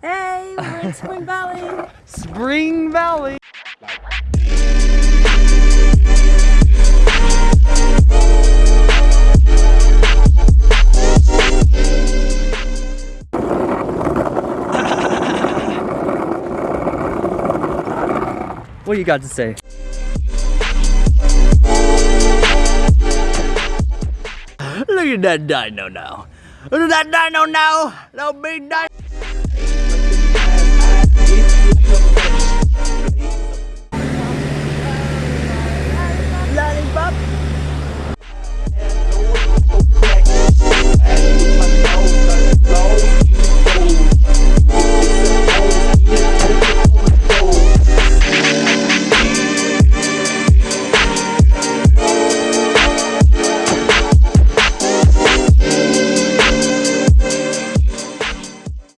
Hey, we're in Spring Valley. Spring Valley. what you got to say? Look at that dino now. Look at that dino now. That'll be dino.